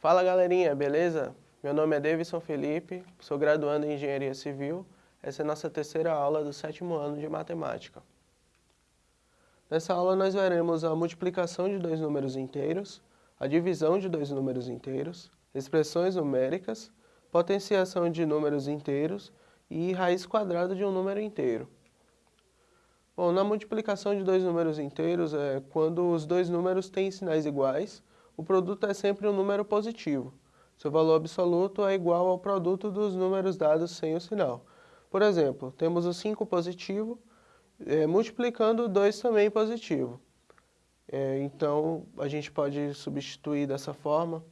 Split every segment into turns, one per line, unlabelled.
Fala galerinha, beleza? Meu nome é Davidson Felipe, sou graduando em Engenharia Civil. Essa é a nossa terceira aula do sétimo ano de Matemática. Nessa aula nós veremos a multiplicação de dois números inteiros, a divisão de dois números inteiros, expressões numéricas, potenciação de números inteiros e raiz quadrada de um número inteiro. Bom, na multiplicação de dois números inteiros, é quando os dois números têm sinais iguais, o produto é sempre um número positivo. Seu valor absoluto é igual ao produto dos números dados sem o sinal. Por exemplo, temos o 5 positivo, é, multiplicando o 2 também positivo. É, então, a gente pode substituir dessa forma.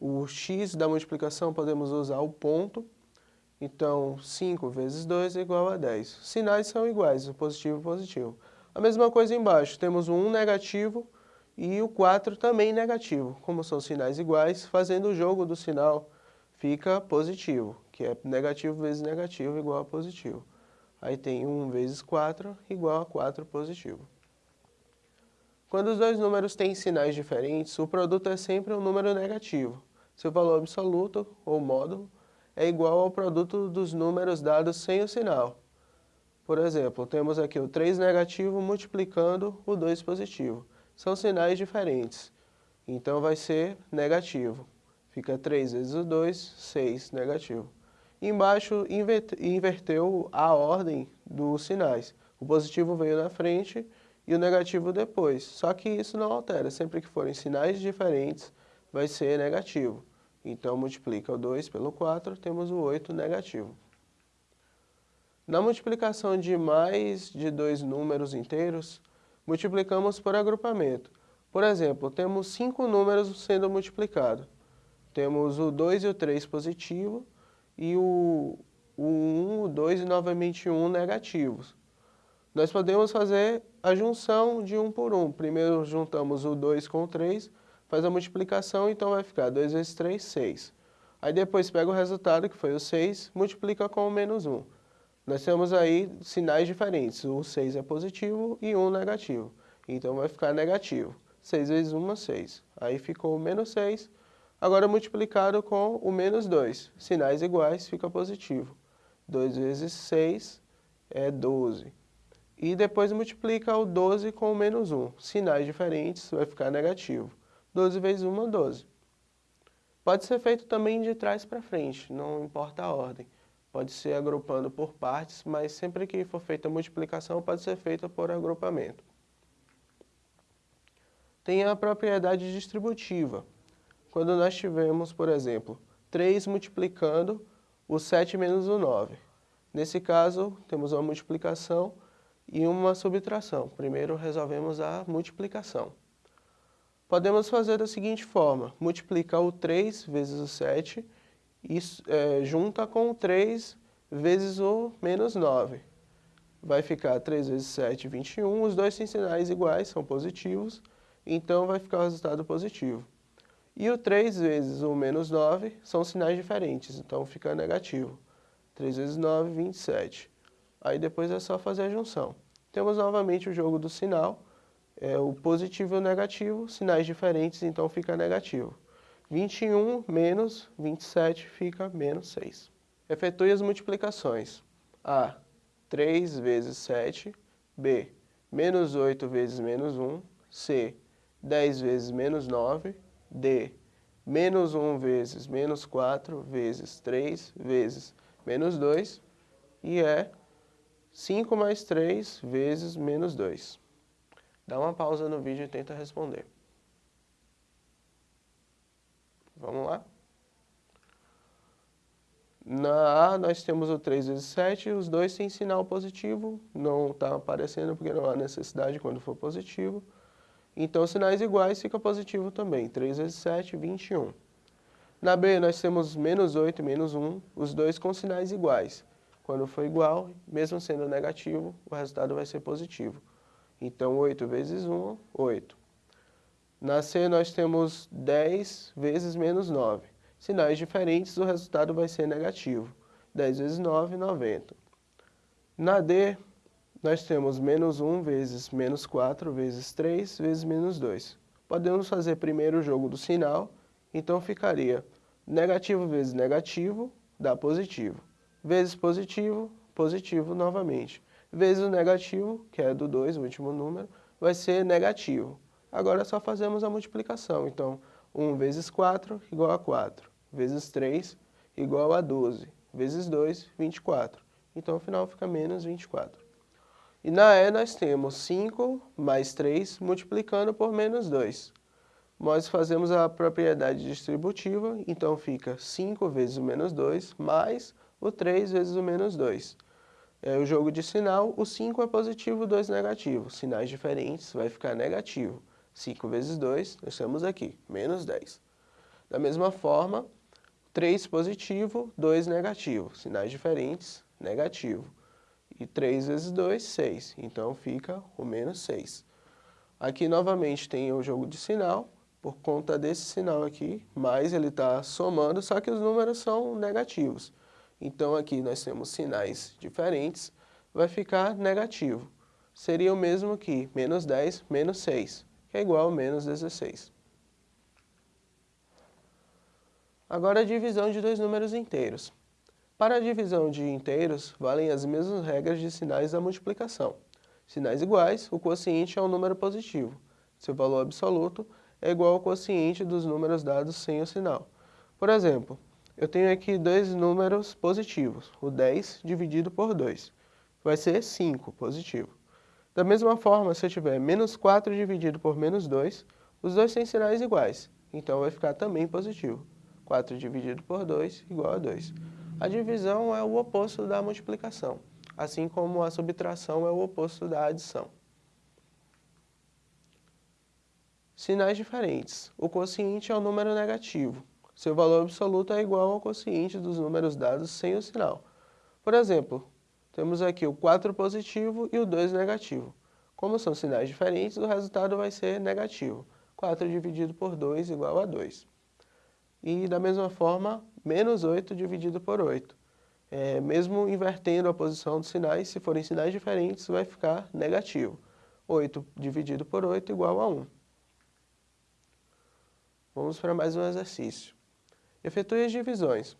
O x da multiplicação podemos usar o ponto, então, 5 vezes 2 é igual a 10. Sinais são iguais, o positivo e o positivo. A mesma coisa embaixo, temos o 1 negativo e o 4 também negativo. Como são sinais iguais, fazendo o jogo do sinal fica positivo, que é negativo vezes negativo igual a positivo. Aí tem 1 vezes 4 igual a 4 positivo. Quando os dois números têm sinais diferentes, o produto é sempre um número negativo. Seu valor absoluto, ou módulo, é igual ao produto dos números dados sem o sinal. Por exemplo, temos aqui o 3 negativo multiplicando o 2 positivo. São sinais diferentes, então vai ser negativo. Fica 3 vezes o 2, 6 negativo. Embaixo inverteu a ordem dos sinais. O positivo veio na frente e o negativo depois. Só que isso não altera, sempre que forem sinais diferentes vai ser negativo. Então, multiplica o 2 pelo 4, temos o 8 negativo. Na multiplicação de mais de dois números inteiros, multiplicamos por agrupamento. Por exemplo, temos cinco números sendo multiplicados. Temos o 2 e o 3 positivo e o, o 1, o 2 e novamente o 1 negativos. Nós podemos fazer a junção de um por um. Primeiro juntamos o 2 com o 3, faz a multiplicação, então vai ficar 2 vezes 3, 6. Aí depois pega o resultado, que foi o 6, multiplica com o menos 1. Nós temos aí sinais diferentes, o 6 é positivo e 1 negativo. Então vai ficar negativo. 6 vezes 1 é 6. Aí ficou menos 6, agora multiplicado com o menos 2. Sinais iguais, fica positivo. 2 vezes 6 é 12. E depois multiplica o 12 com o menos 1. Sinais diferentes, vai ficar negativo. 12 vezes 1 é 12. Pode ser feito também de trás para frente, não importa a ordem. Pode ser agrupando por partes, mas sempre que for feita a multiplicação pode ser feita por agrupamento. Tem a propriedade distributiva. Quando nós tivermos, por exemplo, 3 multiplicando o 7 menos o 9. Nesse caso, temos uma multiplicação e uma subtração. Primeiro resolvemos a multiplicação. Podemos fazer da seguinte forma, multiplicar o 3 vezes o 7 e é, junta com o 3 vezes o menos 9. Vai ficar 3 vezes 7, 21, os dois têm sinais iguais, são positivos, então vai ficar o resultado positivo. E o 3 vezes o menos 9 são sinais diferentes, então fica negativo. 3 vezes 9, 27. Aí depois é só fazer a junção. Temos novamente o jogo do sinal, é, o positivo e o negativo, sinais diferentes, então fica negativo. 21 menos 27 fica menos 6. Efetue as multiplicações. A, 3 vezes 7. B, menos 8 vezes menos 1. C, 10 vezes menos 9. D, menos 1 vezes menos 4 vezes 3 vezes menos 2. E é 5 mais 3 vezes menos 2. Dá uma pausa no vídeo e tenta responder. Vamos lá? Na A nós temos o 3 vezes 7, os dois têm sinal positivo, não está aparecendo porque não há necessidade quando for positivo. Então, sinais iguais fica positivo também, 3 vezes 7, 21. Na B nós temos menos 8 e menos 1, os dois com sinais iguais. Quando for igual, mesmo sendo negativo, o resultado vai ser positivo. Então, 8 vezes 1, 8. Na C, nós temos 10 vezes menos 9. Sinais diferentes, o resultado vai ser negativo. 10 vezes 9, 90. Na D, nós temos menos 1 vezes menos 4 vezes 3 vezes menos 2. Podemos fazer primeiro o jogo do sinal Então ficaria negativo vezes negativo dá positivo, vezes positivo, positivo novamente, vezes o negativo, que é do 2, o último número, vai ser negativo. Agora só fazemos a multiplicação, então 1 vezes 4 igual a 4, vezes 3 igual a 12, vezes 2, 24. Então, ao final fica menos 24. E na E nós temos 5 mais 3 multiplicando por menos 2. Nós fazemos a propriedade distributiva, então fica 5 vezes o menos 2 mais o 3 vezes o menos 2. É o jogo de sinal, o 5 é positivo, o 2 negativo. Sinais diferentes, vai ficar negativo. 5 vezes 2, nós temos aqui, menos 10. Da mesma forma, 3 positivo, 2 negativo. Sinais diferentes, negativo. E 3 vezes 2, 6. Então fica o menos 6. Aqui novamente tem o jogo de sinal, por conta desse sinal aqui, mais ele está somando, só que os números são negativos. Então aqui nós temos sinais diferentes, vai ficar negativo. Seria o mesmo que menos 10 menos 6, que é igual a menos 16. Agora a divisão de dois números inteiros. Para a divisão de inteiros, valem as mesmas regras de sinais da multiplicação. Sinais iguais, o quociente é um número positivo. Seu valor absoluto é igual ao quociente dos números dados sem o sinal. Por exemplo, eu tenho aqui dois números positivos, o 10 dividido por 2. Vai ser 5 positivo. Da mesma forma, se eu tiver menos 4 dividido por menos 2, os dois têm sinais iguais, então vai ficar também positivo. 4 dividido por 2 igual a 2. A divisão é o oposto da multiplicação, assim como a subtração é o oposto da adição. Sinais diferentes. O quociente é o um número negativo. Seu valor absoluto é igual ao quociente dos números dados sem o sinal. Por exemplo, temos aqui o 4 positivo e o 2 negativo. Como são sinais diferentes, o resultado vai ser negativo. 4 dividido por 2 igual a 2. E da mesma forma, menos 8 dividido por 8. É, mesmo invertendo a posição dos sinais, se forem sinais diferentes, vai ficar negativo. 8 dividido por 8 igual a 1. Vamos para mais um exercício. Efetue as divisões.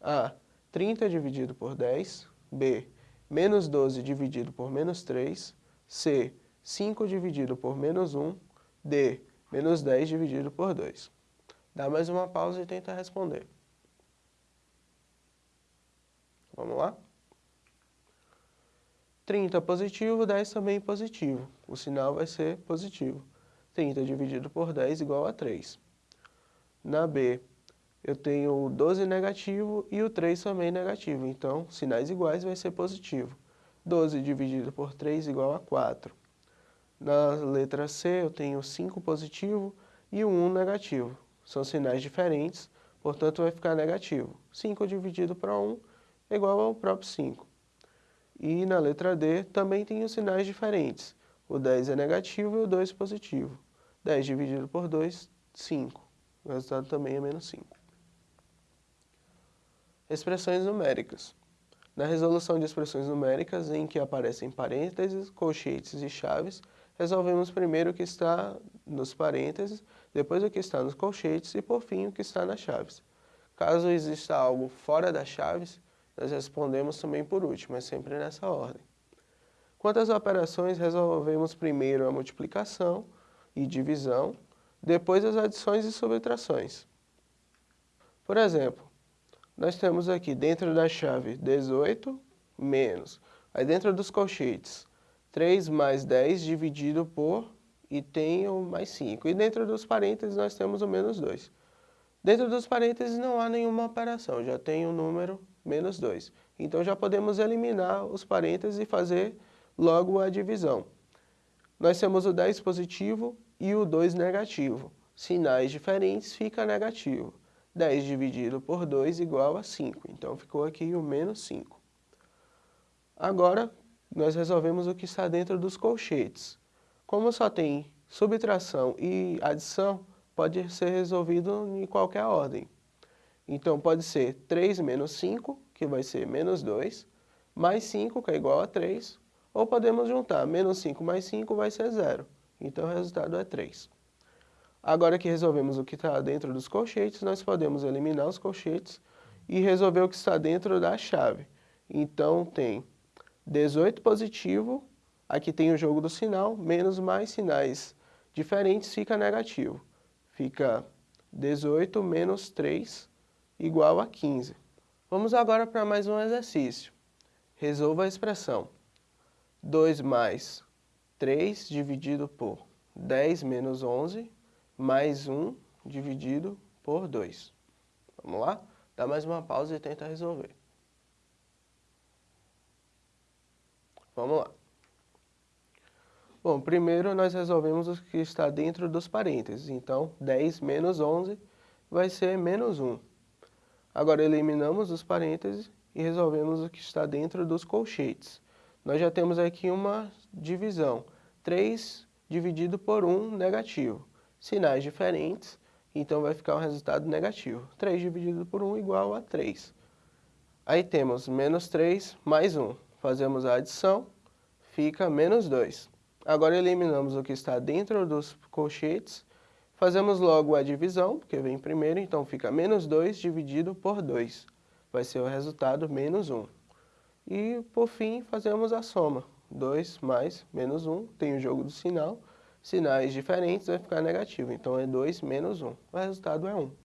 A. 30 dividido por 10. B. Menos 12 dividido por menos 3. C. 5 dividido por menos 1. D. Menos 10 dividido por 2. Dá mais uma pausa e tenta responder. Vamos lá? 30 positivo, 10 também positivo. O sinal vai ser positivo. 30 dividido por 10 igual a 3. Na B, eu tenho o 12 negativo e o 3 também negativo. Então, sinais iguais vai ser positivo. 12 dividido por 3 igual a 4. Na letra C, eu tenho 5 positivo e o 1 negativo. São sinais diferentes, portanto vai ficar negativo. 5 dividido por 1 é igual ao próprio 5. E na letra D também os sinais diferentes. O 10 é negativo e o 2 positivo. 10 dividido por 2, 5. O resultado também é menos 5. Expressões numéricas. Na resolução de expressões numéricas, em que aparecem parênteses, colchetes e chaves, resolvemos primeiro o que está nos parênteses, depois o que está nos colchetes e, por fim, o que está nas chaves. Caso exista algo fora das chaves, nós respondemos também por último, é sempre nessa ordem. Quanto às operações, resolvemos primeiro a multiplicação e divisão, depois as adições e subtrações. Por exemplo, nós temos aqui dentro da chave 18 menos, aí dentro dos colchetes 3 mais 10 dividido por, e tenho mais 5. E dentro dos parênteses nós temos o menos 2. Dentro dos parênteses não há nenhuma operação, já tem o número menos 2. Então já podemos eliminar os parênteses e fazer logo a divisão. Nós temos o 10 positivo e o 2 negativo. Sinais diferentes fica negativo. 10 dividido por 2 igual a 5. Então ficou aqui o menos 5. Agora, nós resolvemos o que está dentro dos colchetes. Como só tem subtração e adição, pode ser resolvido em qualquer ordem. Então, pode ser 3 menos 5, que vai ser menos 2, mais 5, que é igual a 3, ou podemos juntar menos 5 mais 5 vai ser 0. Então, o resultado é 3. Agora que resolvemos o que está dentro dos colchetes, nós podemos eliminar os colchetes e resolver o que está dentro da chave. Então tem 18 positivo, aqui tem o jogo do sinal, menos mais sinais diferentes fica negativo. Fica 18 menos 3 igual a 15. Vamos agora para mais um exercício. Resolva a expressão 2 mais 3 dividido por 10 menos 11 mais 1 dividido por 2. Vamos lá? Dá mais uma pausa e tenta resolver. Vamos lá. Bom, primeiro nós resolvemos o que está dentro dos parênteses. Então, 10 menos 11 vai ser menos 1. Agora eliminamos os parênteses e resolvemos o que está dentro dos colchetes. Nós já temos aqui uma divisão. 3 dividido por 1 negativo. Sinais diferentes, então vai ficar um resultado negativo. 3 dividido por 1 igual a 3. Aí temos menos 3 mais 1. Fazemos a adição, fica menos 2. Agora eliminamos o que está dentro dos colchetes, fazemos logo a divisão, porque vem primeiro, então fica menos 2 dividido por 2. Vai ser o resultado menos 1. E, por fim, fazemos a soma. 2 mais menos 1, tem o jogo do sinal, sinais diferentes vai ficar negativo, então é 2 menos 1. O resultado é 1.